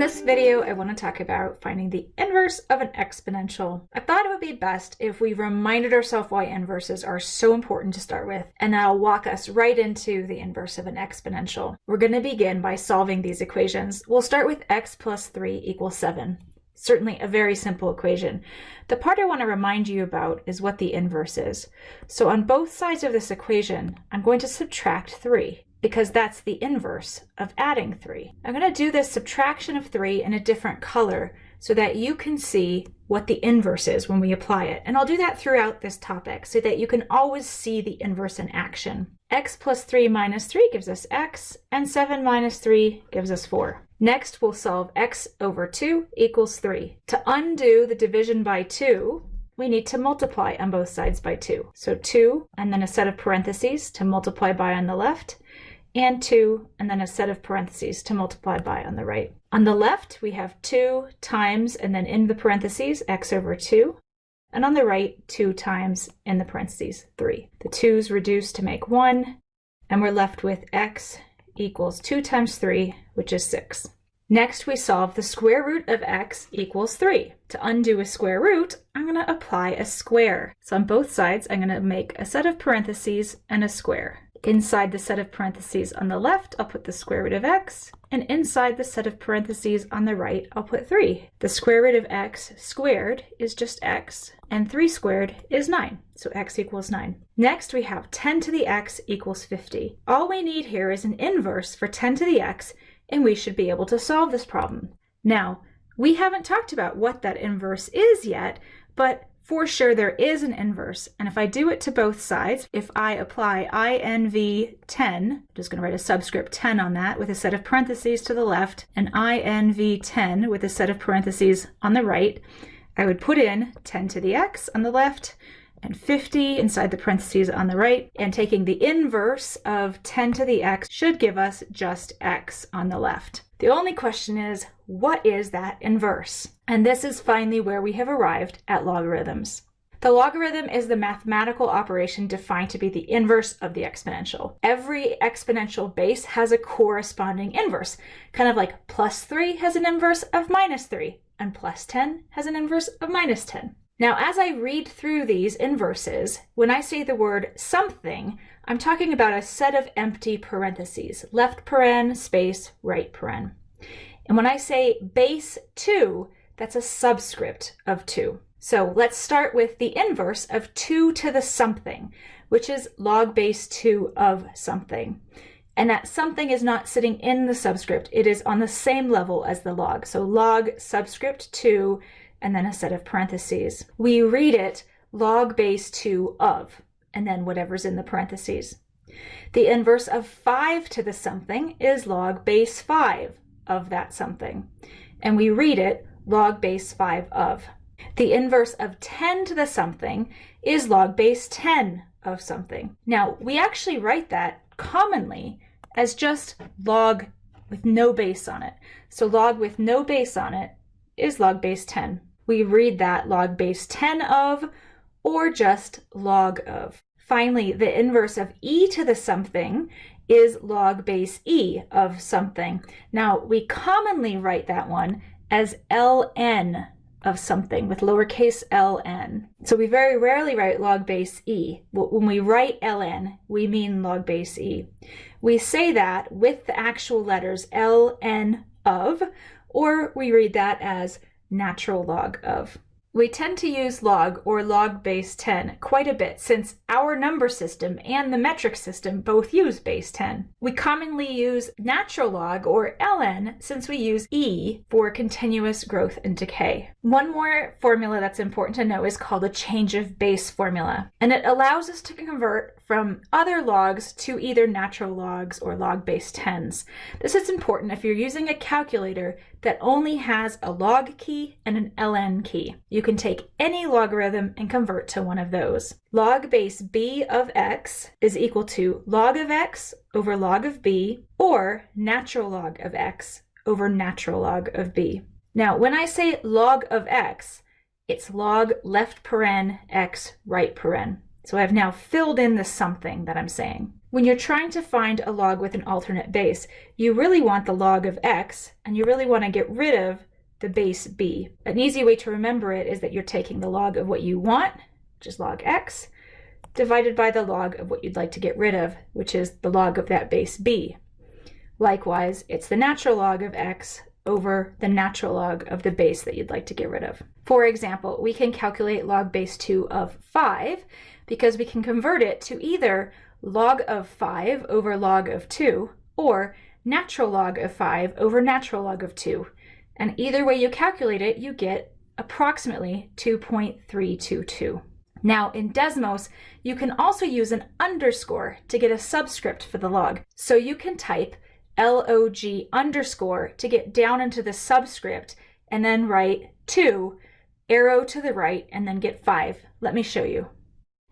this video, I want to talk about finding the inverse of an exponential. I thought it would be best if we reminded ourselves why inverses are so important to start with, and that'll walk us right into the inverse of an exponential. We're going to begin by solving these equations. We'll start with x plus 3 equals 7 certainly a very simple equation. The part I want to remind you about is what the inverse is. So on both sides of this equation, I'm going to subtract 3 because that's the inverse of adding 3. I'm going to do this subtraction of 3 in a different color so that you can see what the inverse is when we apply it. And I'll do that throughout this topic so that you can always see the inverse in action. x plus 3 minus 3 gives us x, and 7 minus 3 gives us 4. Next, we'll solve x over 2 equals 3. To undo the division by 2, we need to multiply on both sides by 2. So 2, and then a set of parentheses to multiply by on the left, and 2, and then a set of parentheses to multiply by on the right. On the left, we have 2 times, and then in the parentheses, x over 2. And on the right, 2 times, in the parentheses, 3. The 2's reduce to make 1, and we're left with x equals 2 times 3, which is 6. Next, we solve the square root of x equals 3. To undo a square root, I'm going to apply a square. So on both sides, I'm going to make a set of parentheses and a square. Inside the set of parentheses on the left, I'll put the square root of x, and inside the set of parentheses on the right, I'll put 3. The square root of x squared is just x, and 3 squared is 9, so x equals 9. Next, we have 10 to the x equals 50. All we need here is an inverse for 10 to the x, and we should be able to solve this problem. Now, we haven't talked about what that inverse is yet, but for sure there is an inverse. And if I do it to both sides, if I apply INV 10, I'm just going to write a subscript 10 on that with a set of parentheses to the left, and INV 10 with a set of parentheses on the right, I would put in 10 to the x on the left, and 50 inside the parentheses on the right, and taking the inverse of 10 to the x should give us just x on the left. The only question is, what is that inverse? And this is finally where we have arrived at logarithms. The logarithm is the mathematical operation defined to be the inverse of the exponential. Every exponential base has a corresponding inverse, kind of like plus 3 has an inverse of minus 3, and plus 10 has an inverse of minus 10. Now, as I read through these inverses, when I say the word something, I'm talking about a set of empty parentheses, left paren, space, right paren. And when I say base 2, that's a subscript of 2. So let's start with the inverse of 2 to the something, which is log base 2 of something. And that something is not sitting in the subscript. It is on the same level as the log. So log subscript 2 and then a set of parentheses. We read it log base 2 of and then whatever's in the parentheses. The inverse of 5 to the something is log base 5 of that something. And we read it log base 5 of. The inverse of 10 to the something is log base 10 of something. Now, we actually write that commonly as just log with no base on it. So log with no base on it is log base 10. We read that log base 10 of or just log of. Finally, the inverse of e to the something is log base e of something. Now, we commonly write that one as ln of something with lowercase ln. So we very rarely write log base e. When we write ln, we mean log base e. We say that with the actual letters ln of, or we read that as natural log of. We tend to use log or log base 10 quite a bit since our number system and the metric system both use base 10. We commonly use natural log or ln since we use e for continuous growth and decay. One more formula that's important to know is called a change of base formula and it allows us to convert from other logs to either natural logs or log base 10s. This is important if you're using a calculator that only has a log key and an ln key. You can take any logarithm and convert to one of those. Log base b of x is equal to log of x over log of b or natural log of x over natural log of b. Now, when I say log of x, it's log left paren x right paren. So I've now filled in the something that I'm saying. When you're trying to find a log with an alternate base, you really want the log of x, and you really want to get rid of the base b. An easy way to remember it is that you're taking the log of what you want, which is log x, divided by the log of what you'd like to get rid of, which is the log of that base b. Likewise, it's the natural log of x over the natural log of the base that you'd like to get rid of. For example, we can calculate log base 2 of 5 because we can convert it to either log of 5 over log of 2 or natural log of 5 over natural log of 2. And either way you calculate it, you get approximately 2.322. Now in Desmos, you can also use an underscore to get a subscript for the log. So you can type log underscore to get down into the subscript and then write 2, arrow to the right, and then get 5. Let me show you.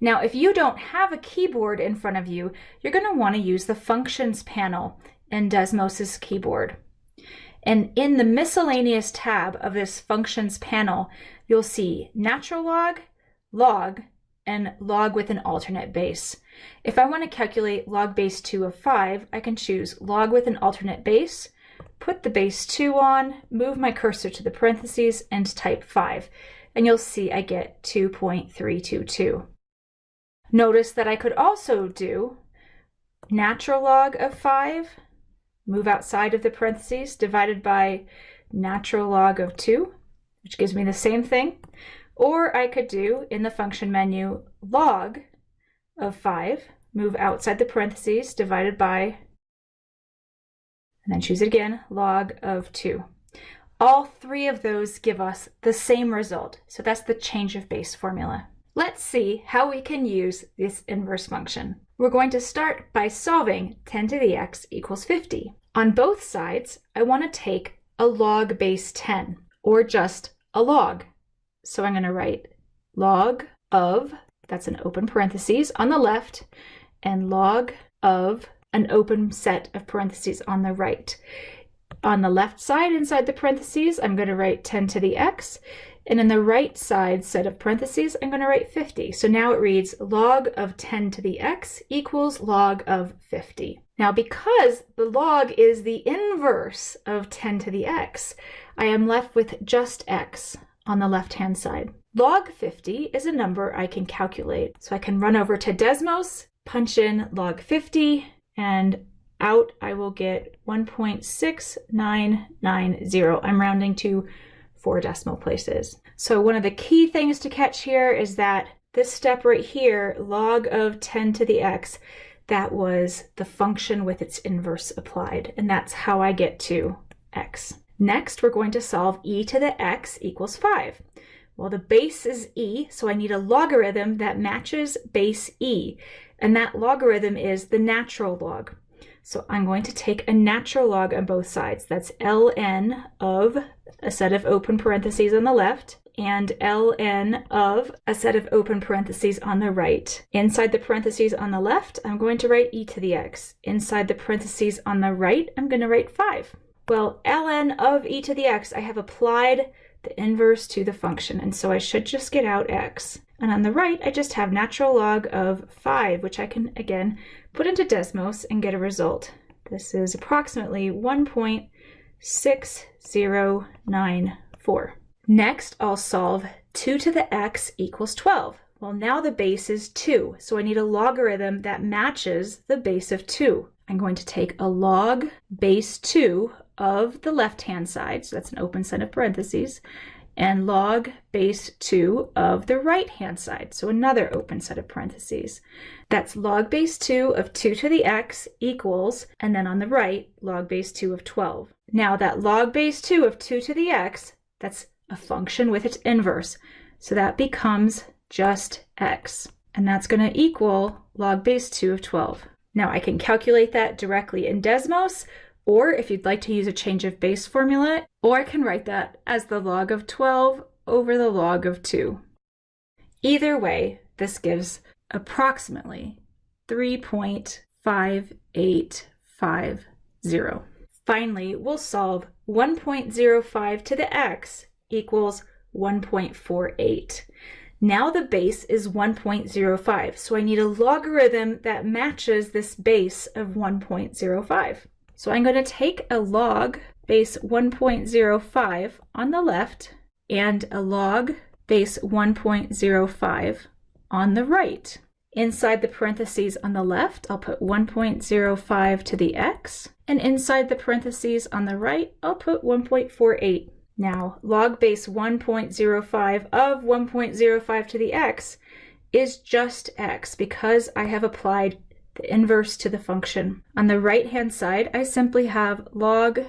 Now, if you don't have a keyboard in front of you, you're going to want to use the Functions panel in Desmos's keyboard. And in the Miscellaneous tab of this Functions panel, you'll see Natural Log, Log, and log with an alternate base. If I want to calculate log base 2 of 5, I can choose log with an alternate base, put the base 2 on, move my cursor to the parentheses, and type 5. And you'll see I get 2.322. Notice that I could also do natural log of 5, move outside of the parentheses, divided by natural log of 2, which gives me the same thing. Or I could do in the function menu log of 5, move outside the parentheses, divided by, and then choose it again, log of 2. All three of those give us the same result. So that's the change of base formula. Let's see how we can use this inverse function. We're going to start by solving 10 to the x equals 50. On both sides, I want to take a log base 10, or just a log. So I'm going to write log of, that's an open parentheses on the left, and log of an open set of parentheses on the right. On the left side inside the parentheses, I'm going to write 10 to the x, and in the right side set of parentheses, I'm going to write 50. So now it reads log of 10 to the x equals log of 50. Now because the log is the inverse of 10 to the x, I am left with just x on the left-hand side. Log 50 is a number I can calculate. So I can run over to Desmos, punch in log 50, and out I will get 1.6990. I'm rounding to four decimal places. So one of the key things to catch here is that this step right here, log of 10 to the x, that was the function with its inverse applied. And that's how I get to x. Next, we're going to solve e to the x equals 5. Well, the base is e, so I need a logarithm that matches base e, and that logarithm is the natural log. So I'm going to take a natural log on both sides. That's ln of a set of open parentheses on the left and ln of a set of open parentheses on the right. Inside the parentheses on the left, I'm going to write e to the x. Inside the parentheses on the right, I'm going to write 5. Well, ln of e to the x, I have applied the inverse to the function, and so I should just get out x. And on the right, I just have natural log of 5, which I can, again, put into Desmos and get a result. This is approximately 1.6094. Next, I'll solve 2 to the x equals 12. Well, now the base is 2, so I need a logarithm that matches the base of 2. I'm going to take a log base 2 of the left-hand side, so that's an open set of parentheses, and log base 2 of the right-hand side, so another open set of parentheses. That's log base 2 of 2 to the x equals, and then on the right, log base 2 of 12. Now that log base 2 of 2 to the x, that's a function with its inverse, so that becomes just x, and that's going to equal log base 2 of 12. Now I can calculate that directly in Desmos, or if you'd like to use a change of base formula, or I can write that as the log of 12 over the log of 2. Either way, this gives approximately 3.5850. Finally, we'll solve 1.05 to the x equals 1.48. Now the base is 1.05, so I need a logarithm that matches this base of 1.05. So I'm going to take a log base 1.05 on the left and a log base 1.05 on the right. Inside the parentheses on the left, I'll put 1.05 to the x, and inside the parentheses on the right, I'll put 1.48. Now, log base 1.05 of 1.05 to the x is just x because I have applied the inverse to the function. On the right hand side, I simply have log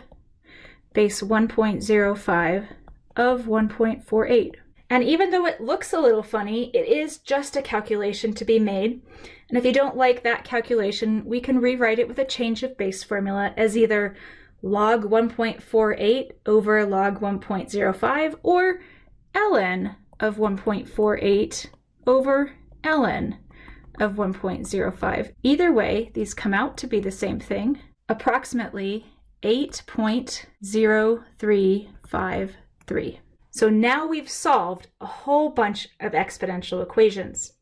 base 1.05 of 1.48. And even though it looks a little funny, it is just a calculation to be made. And if you don't like that calculation, we can rewrite it with a change of base formula as either log 1.48 over log 1.05 or ln of 1.48 over ln of 1.05. Either way, these come out to be the same thing, approximately 8.0353. So now we've solved a whole bunch of exponential equations.